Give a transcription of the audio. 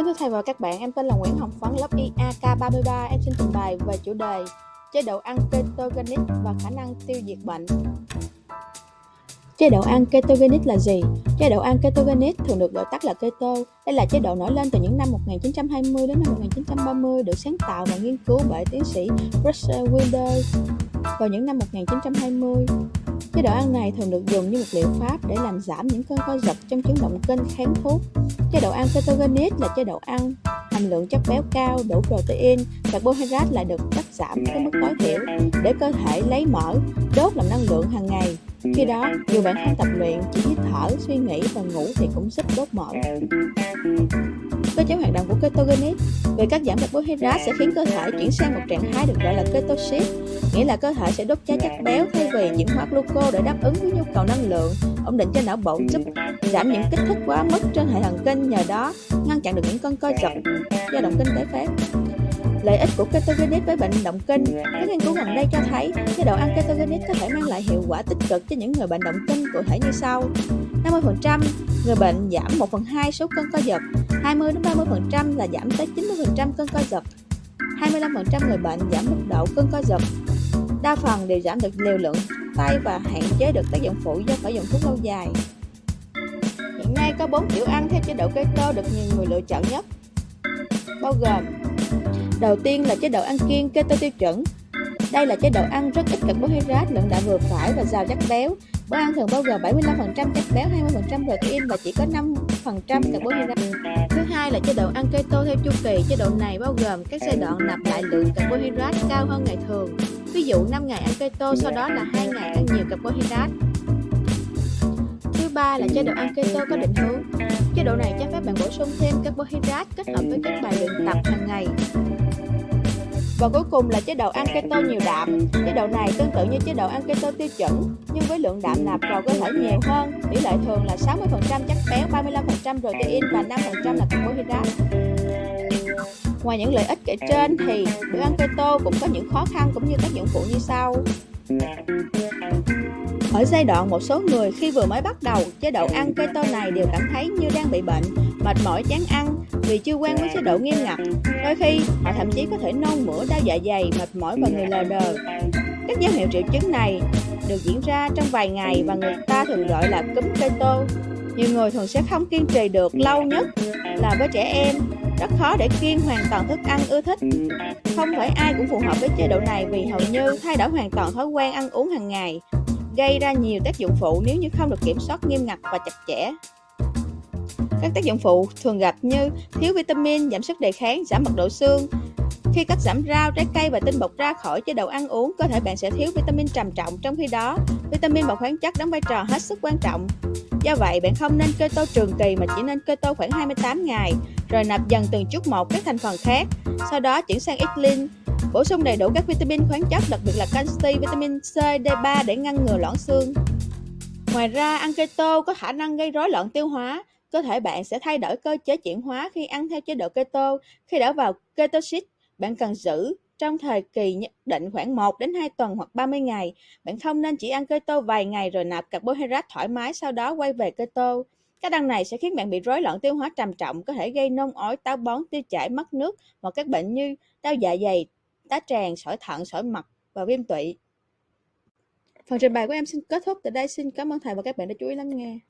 Kính thưa thầy và các bạn, em tên là Nguyễn Hồng Phấn, lớp IAK33. Em xin trình bày về chủ đề chế độ ăn ketogenic và khả năng tiêu diệt bệnh. Chế độ ăn ketogenic là gì? Chế độ ăn ketogenic thường được gọi tắt là keto. Đây là chế độ nổi lên từ những năm 1920 đến năm 1930, được sáng tạo và nghiên cứu bởi tiến sĩ Russell Wilder vào những năm 1920. Chế độ ăn này thường được dùng như một liệu pháp để làm giảm những cơn co giật trong chứng động kinh kháng thuốc. Chế độ ăn ketogenic là chế độ ăn hàm lượng chất béo cao, đủ protein, carbohydrate lại được cắt giảm tới mức tối thiểu để cơ thể lấy mỡ, đốt làm năng lượng hàng ngày. Khi đó, dù bạn không tập luyện, chỉ hít thở, suy nghĩ và ngủ thì cũng giúp đốt mỡ. Cơ chế hoạt động của ketogenic về cắt giảm carbohydrate sẽ khiến cơ thể chuyển sang một trạng thái được gọi là ketosis, nghĩa là cơ thể sẽ đốt cháy chất béo thay vì chuyển hóa gluco để đáp ứng với nhu cầu năng lượng, ổn định cho não bộ giúp giảm những kích thích quá mức trên hệ thần kinh nhờ đó ngăn chặn được những cơn co giật do động kinh tế phép. Lợi ích của ketogenic với bệnh động kinh. Các nghiên cứu gần đây cho thấy, chế độ ăn ketogenic có thể mang lại hiệu quả tích cực cho những người bệnh động kinh cụ thể như sau. 50% người bệnh giảm 1 phần 2 số cân co giật 20-30% là giảm tới 90% cân co giật 25% người bệnh giảm mức độ cân co giật. Đa phần đều giảm được liều lượng tay và hạn chế được tác dụng phụ do phải dùng thuốc lâu dài. Hiện nay có 4 kiểu ăn theo chế độ keto được nhiều người lựa chọn nhất, bao gồm Đầu tiên là chế độ ăn kiêng keto tiêu chuẩn. Đây là chế độ ăn rất ít carbohydrate, lượng đạm vừa phải và giàu chất béo. Bữa ăn thường bao gồm 75% chất béo, 20% protein và chỉ có 5% carbohydrate. Thứ hai là chế độ ăn keto theo chu kỳ. Chế độ này bao gồm các giai đoạn nạp lại lượng carbohydrate cao hơn ngày thường. Ví dụ 5 ngày ăn keto, sau đó là 2 ngày ăn nhiều carbohydrate. Thứ ba là chế độ ăn keto có định hướng. Chế độ này cho phép bạn bổ sung thêm carbohydrate kết hợp với các bài luyện tập hàng ngày. Và cuối cùng là chế độ ăn keto nhiều đạm. Chế độ này tương tự như chế độ ăn keto tiêu chuẩn, nhưng với lượng đạm nạp vào cơ thể nhiều hơn. Tỷ lệ thường là 60% chất béo, 35% protein và 5% là carbohydrate. Ngoài những lợi ích kể trên thì bữa ăn keto cũng có những khó khăn cũng như tác dụng phụ như sau. Ở giai đoạn một số người khi vừa mới bắt đầu chế độ ăn keto này đều cảm thấy như đang bị bệnh, mệt mỏi chán ăn vì chưa quen với chế độ nghiêm ngặt. Đôi khi họ thậm chí có thể nôn mửa, đau dạ dày, mệt mỏi và người lờ đờ. Các dấu hiệu triệu chứng này được diễn ra trong vài ngày và người ta thường gọi là cúm keto. Nhiều người thường sẽ không kiên trì được lâu nhất là với trẻ em rất khó để kiêng hoàn toàn thức ăn ưa thích. Không phải ai cũng phù hợp với chế độ này vì hầu như thay đổi hoàn toàn thói quen ăn uống hàng ngày gây ra nhiều tác dụng phụ nếu như không được kiểm soát nghiêm ngặt và chặt chẽ. Các tác dụng phụ thường gặp như thiếu vitamin, giảm sức đề kháng, giảm mật độ xương. Khi cắt giảm rau, trái cây và tinh bột ra khỏi chế độ ăn uống, cơ thể bạn sẽ thiếu vitamin trầm trọng, trong khi đó, vitamin và khoáng chất đóng vai trò hết sức quan trọng. Do vậy, bạn không nên keto trường kỳ mà chỉ nên keto khoảng 28 ngày, rồi nạp dần từng chút một các thành phần khác, sau đó chuyển sang X-Lin Bổ sung đầy đủ các vitamin khoáng chất, đặc biệt là canxi, vitamin C, D3 để ngăn ngừa loãng xương. Ngoài ra, ăn keto có khả năng gây rối loạn tiêu hóa. Cơ thể bạn sẽ thay đổi cơ chế chuyển hóa khi ăn theo chế độ keto. Khi đã vào ketosis, bạn cần giữ trong thời kỳ nhất định khoảng 1 đến 2 tuần hoặc 30 ngày. Bạn không nên chỉ ăn keto vài ngày rồi nạp carbohydrate thoải mái sau đó quay về keto. Các ăn này sẽ khiến bạn bị rối loạn tiêu hóa trầm trọng, có thể gây nôn ói, táo bón, tiêu chảy, mất nước hoặc các bệnh như đau dạ dày, tá tràng, sỏi thận, sỏi mật và viêm tụy. Phần trình bày của em xin kết thúc tại đây. Xin cảm ơn thầy và các bạn đã chú ý lắng nghe.